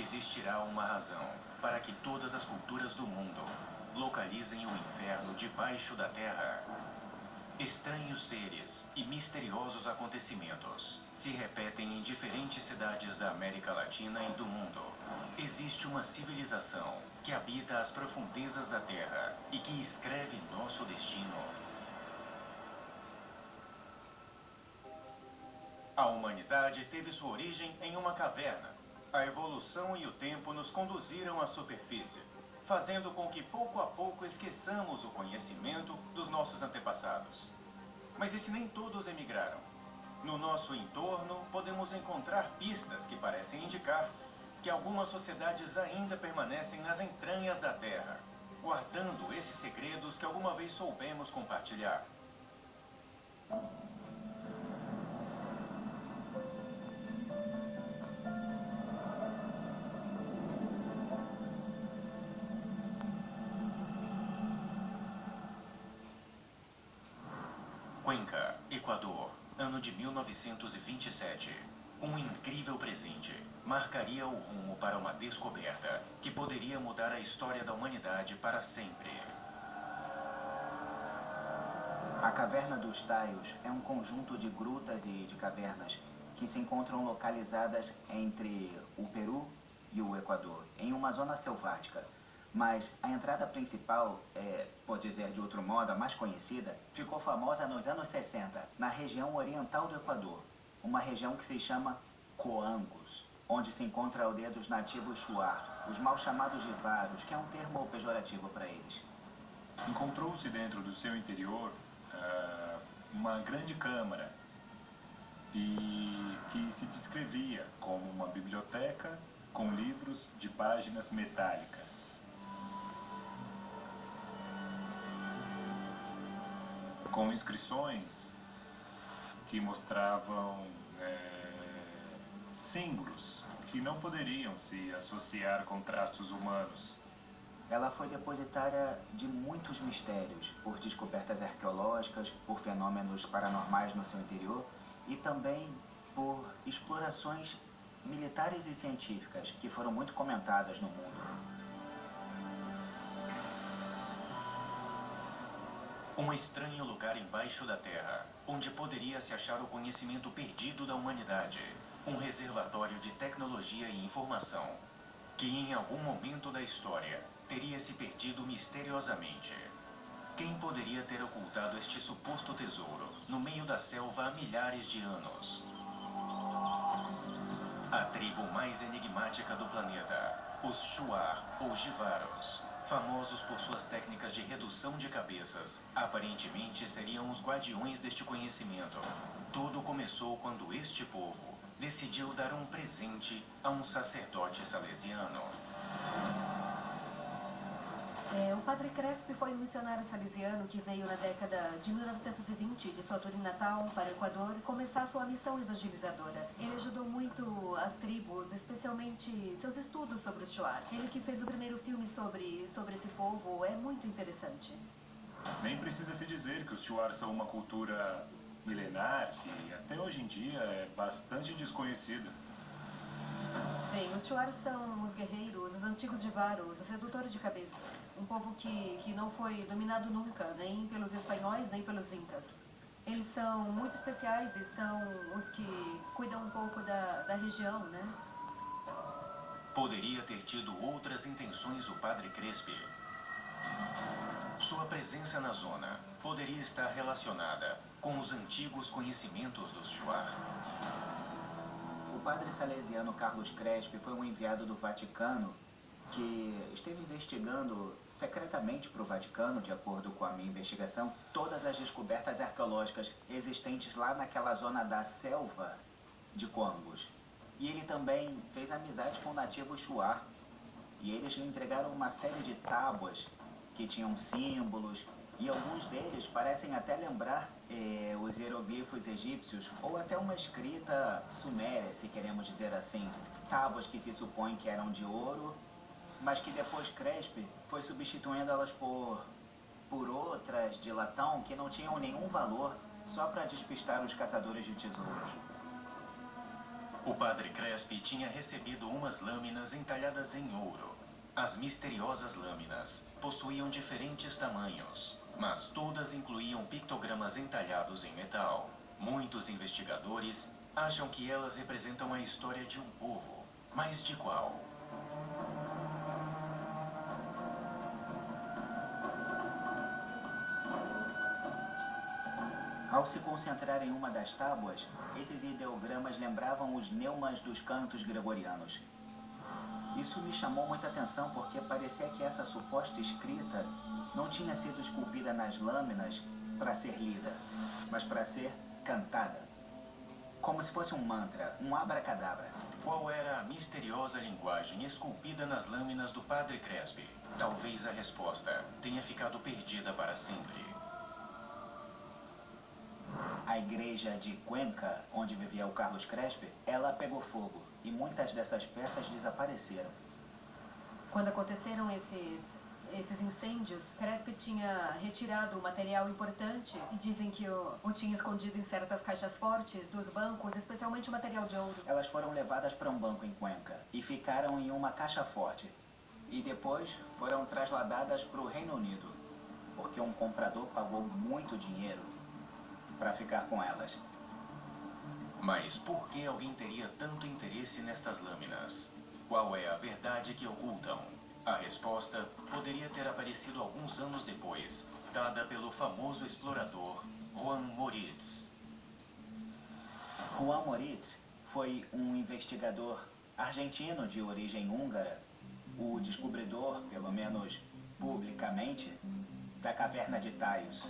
Existirá uma razão para que todas as culturas do mundo localizem o inferno debaixo da terra. Estranhos seres e misteriosos acontecimentos se repetem em diferentes cidades da América Latina e do mundo. Existe uma civilização que habita as profundezas da Terra e que escreve nosso destino. A humanidade teve sua origem em uma caverna. A evolução e o tempo nos conduziram à superfície, fazendo com que pouco a pouco esqueçamos o conhecimento dos nossos antepassados. Mas e se nem todos emigraram? No nosso entorno, podemos encontrar pistas que parecem indicar que algumas sociedades ainda permanecem nas entranhas da Terra, guardando esses segredos que alguma vez soubemos compartilhar. De 1927. Um incrível presente marcaria o rumo para uma descoberta que poderia mudar a história da humanidade para sempre. A Caverna dos Taios é um conjunto de grutas e de cavernas que se encontram localizadas entre o Peru e o Equador, em uma zona selvática. Mas a entrada principal, é, por dizer de outro modo, a mais conhecida, ficou famosa nos anos 60, na região oriental do Equador, uma região que se chama Coangos, onde se encontra a aldeia dos nativos Shuar, os mal chamados de Varos, que é um termo pejorativo para eles. Encontrou-se dentro do seu interior uh, uma grande câmara e que se descrevia como uma biblioteca com livros de páginas metálicas. Com inscrições que mostravam é, símbolos que não poderiam se associar com traços humanos. Ela foi depositária de muitos mistérios, por descobertas arqueológicas, por fenômenos paranormais no seu interior e também por explorações militares e científicas que foram muito comentadas no mundo. Um estranho lugar embaixo da Terra, onde poderia se achar o conhecimento perdido da humanidade. Um reservatório de tecnologia e informação, que em algum momento da história teria se perdido misteriosamente. Quem poderia ter ocultado este suposto tesouro no meio da selva há milhares de anos? A tribo mais enigmática do planeta, os Shuar ou Jivaros famosos por suas técnicas de redução de cabeças, aparentemente seriam os guardiões deste conhecimento. Tudo começou quando este povo decidiu dar um presente a um sacerdote salesiano. O padre Crespi foi um missionário salesiano que veio na década de 1920 de sua tour natal para o Equador começar sua missão evangelizadora. Ele ajudou muito as tribos, especialmente seus estudos sobre os Shuar. Ele que fez o primeiro filme sobre, sobre esse povo é muito interessante. Nem precisa se dizer que os Shuar são uma cultura milenar que até hoje em dia é bastante desconhecida. Bem, os Shuar são os guerreiros, os antigos Jivaros, os redutores de cabeças. Um povo que, que não foi dominado nunca, nem pelos espanhóis, nem pelos incas. Eles são muito especiais e são os que cuidam um pouco da, da região, né? Poderia ter tido outras intenções o padre Crespi. Sua presença na zona poderia estar relacionada com os antigos conhecimentos dos Shuar. Padre salesiano Carlos Crespi foi um enviado do Vaticano que esteve investigando secretamente para o Vaticano, de acordo com a minha investigação, todas as descobertas arqueológicas existentes lá naquela zona da selva de Coangos. E ele também fez amizade com o nativo Shuar. E eles lhe entregaram uma série de tábuas que tinham símbolos, e alguns deles parecem até lembrar eh, os hieroglifos egípcios, ou até uma escrita suméria, se queremos dizer assim. Tábuas que se supõe que eram de ouro, mas que depois Crespi foi substituindo elas por, por outras de latão que não tinham nenhum valor, só para despistar os caçadores de tesouros. O padre Crespi tinha recebido umas lâminas entalhadas em ouro. As misteriosas lâminas possuíam diferentes tamanhos, mas todas incluíam pictogramas entalhados em metal. Muitos investigadores acham que elas representam a história de um povo. Mas de qual? Ao se concentrar em uma das tábuas, esses ideogramas lembravam os neumas dos cantos gregorianos. Isso me chamou muita atenção porque parecia que essa suposta escrita não tinha sido esculpida nas lâminas para ser lida, mas para ser cantada. Como se fosse um mantra, um abracadabra. Qual era a misteriosa linguagem esculpida nas lâminas do Padre Crespi? Talvez a resposta tenha ficado perdida para sempre. A igreja de Cuenca, onde vivia o Carlos Crespi, ela pegou fogo e muitas dessas peças desapareceram. Quando aconteceram esses, esses incêndios, Crespi tinha retirado o material importante e dizem que o, o tinha escondido em certas caixas fortes dos bancos, especialmente o material de ouro. Elas foram levadas para um banco em Cuenca e ficaram em uma caixa forte. E depois foram trasladadas para o Reino Unido, porque um comprador pagou muito dinheiro para ficar com elas. Mas por que alguém teria tanto interesse nestas lâminas? Qual é a verdade que ocultam? A resposta poderia ter aparecido alguns anos depois, dada pelo famoso explorador Juan Moritz. Juan Moritz foi um investigador argentino de origem húngara, o descobridor, pelo menos publicamente, da caverna de Taios.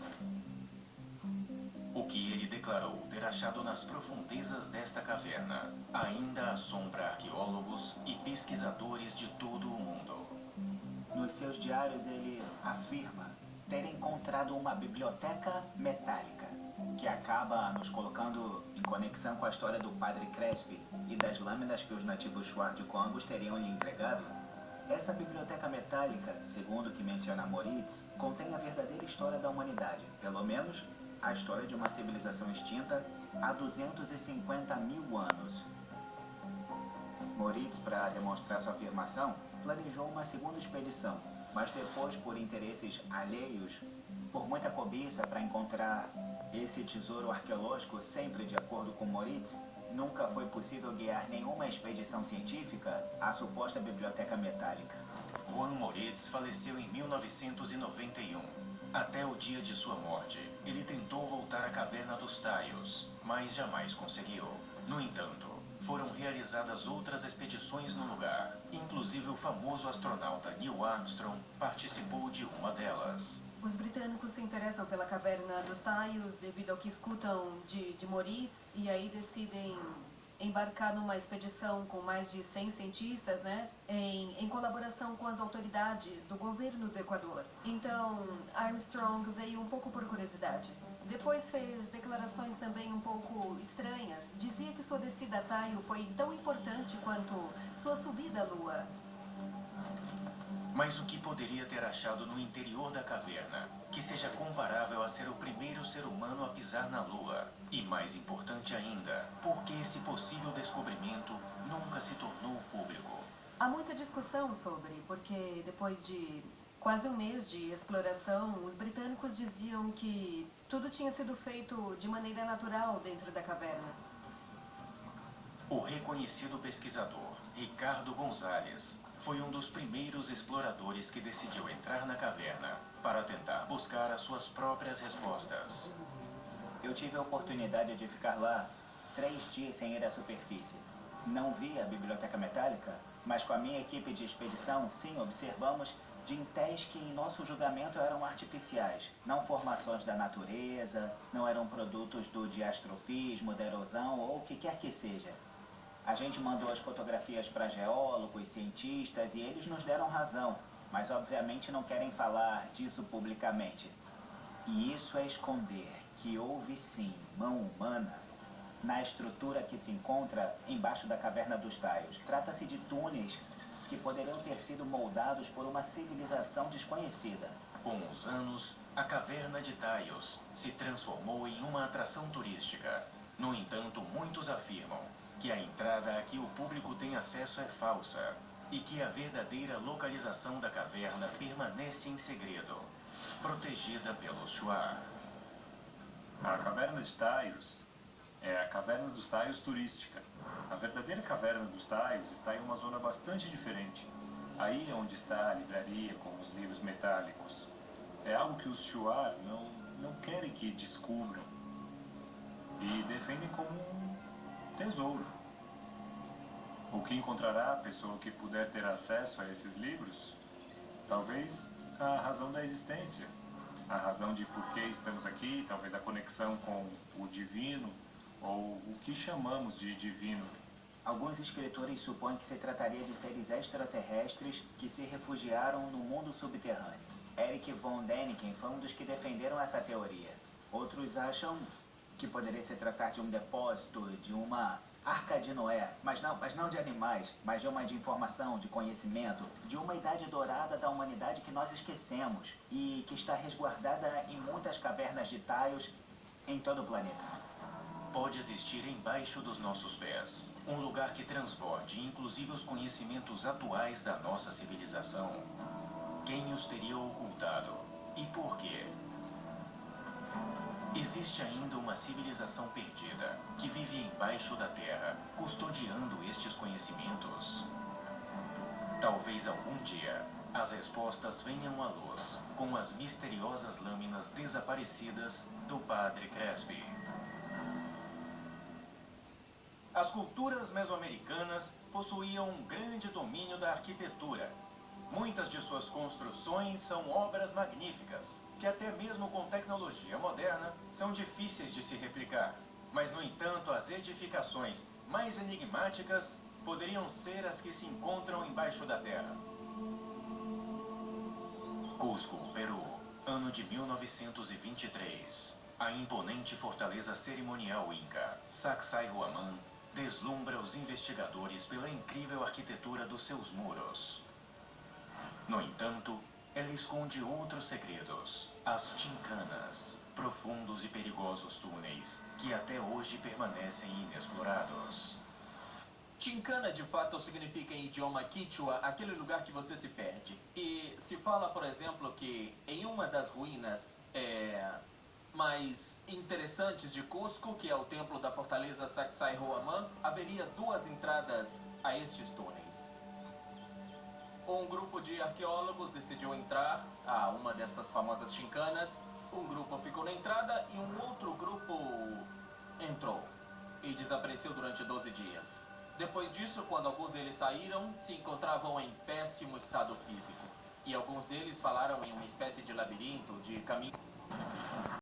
O que ele declarou ter achado nas profundezas desta caverna ainda assombra arqueólogos e pesquisadores de todo o mundo. Nos seus diários ele afirma ter encontrado uma biblioteca metálica, que acaba nos colocando em conexão com a história do Padre Crespi e das lâminas que os nativos Schwarzkopf teriam lhe entregado. Essa biblioteca metálica, segundo o que menciona Moritz, contém a verdadeira história da humanidade, pelo menos a história de uma civilização extinta há 250 mil anos. Moritz, para demonstrar sua afirmação, planejou uma segunda expedição, mas depois, por interesses alheios, por muita cobiça para encontrar esse tesouro arqueológico, sempre de acordo com Moritz, nunca foi possível guiar nenhuma expedição científica à suposta biblioteca metálica. Juan Moritz faleceu em 1991. Até o dia de sua morte, ele tentou voltar à caverna dos Taios, mas jamais conseguiu. No entanto, foram realizadas outras expedições no lugar. Inclusive o famoso astronauta Neil Armstrong participou de uma delas. Os britânicos se interessam pela caverna dos Taios devido ao que escutam de, de Moritz e aí decidem embarcar numa expedição com mais de 100 cientistas, né, em, em colaboração com as autoridades do governo do Equador. Então, Armstrong veio um pouco por curiosidade. Depois fez declarações também um pouco estranhas. Dizia que sua descida a Taio foi tão importante quanto sua subida à Lua. Mas o que poderia ter achado no interior da caverna que seja comparável a ser o primeiro ser humano a pisar na Lua? E mais importante ainda, por que esse possível descobrimento nunca se tornou público? Há muita discussão sobre, porque depois de quase um mês de exploração, os britânicos diziam que tudo tinha sido feito de maneira natural dentro da caverna. O reconhecido pesquisador Ricardo Gonzalez foi um dos primeiros exploradores que decidiu entrar na caverna para tentar buscar as suas próprias respostas. Eu tive a oportunidade de ficar lá três dias sem ir à superfície. Não vi a biblioteca metálica, mas com a minha equipe de expedição, sim, observamos dintéis que, em nosso julgamento, eram artificiais, não formações da natureza, não eram produtos do diastrofismo, da erosão ou o que quer que seja. A gente mandou as fotografias para geólogos, cientistas e eles nos deram razão, mas obviamente não querem falar disso publicamente. E isso é esconder que houve sim mão humana na estrutura que se encontra embaixo da caverna dos Taios. Trata-se de túneis que poderiam ter sido moldados por uma civilização desconhecida. Com os anos, a caverna de Taios se transformou em uma atração turística. No entanto, muitos afirmam que a entrada a que o público tem acesso é falsa e que a verdadeira localização da caverna permanece em segredo, protegida pelo Shuar. A caverna de Taios é a caverna dos Taios turística. A verdadeira caverna dos Taios está em uma zona bastante diferente. Aí é onde está a livraria com os livros metálicos. É algo que os Shuar não, não querem que descubram e defendem como um tesouro. O que encontrará a pessoa que puder ter acesso a esses livros? Talvez a razão da existência, a razão de por que estamos aqui, talvez a conexão com o divino, ou o que chamamos de divino. Alguns escritores supõem que se trataria de seres extraterrestres que se refugiaram no mundo subterrâneo. Eric von Däniken foi um dos que defenderam essa teoria. Outros acham que poderia se tratar de um depósito, de uma arca de Noé, mas não, mas não de animais, mas de uma de informação, de conhecimento, de uma idade dourada da humanidade que nós esquecemos e que está resguardada em muitas cavernas de taios em todo o planeta. Pode existir embaixo dos nossos pés, um lugar que transborde inclusive os conhecimentos atuais da nossa civilização. Quem os teria ocultado e por quê? Existe ainda uma civilização perdida que vive embaixo da terra, custodiando estes conhecimentos. Talvez algum dia as respostas venham à luz com as misteriosas lâminas desaparecidas do Padre Crespi. As culturas mesoamericanas possuíam um grande domínio da arquitetura. Muitas de suas construções são obras magníficas, que até mesmo com tecnologia moderna são difíceis de se replicar. Mas, no entanto, as edificações mais enigmáticas poderiam ser as que se encontram embaixo da terra. Cusco, Peru, ano de 1923. A imponente fortaleza cerimonial inca, Sacsayhuaman, deslumbra os investigadores pela incrível arquitetura dos seus muros. No entanto, ela esconde outros segredos, as tincanas, profundos e perigosos túneis que até hoje permanecem inexplorados. Chincana de fato significa em idioma quichua aquele lugar que você se perde. E se fala, por exemplo, que em uma das ruínas é, mais interessantes de Cusco, que é o templo da fortaleza Sacsayhuaman, haveria duas entradas a estes túneis um grupo de arqueólogos decidiu entrar a uma destas famosas chincanas. Um grupo ficou na entrada e um outro grupo entrou e desapareceu durante 12 dias. Depois disso, quando alguns deles saíram, se encontravam em péssimo estado físico. E alguns deles falaram em uma espécie de labirinto, de caminho...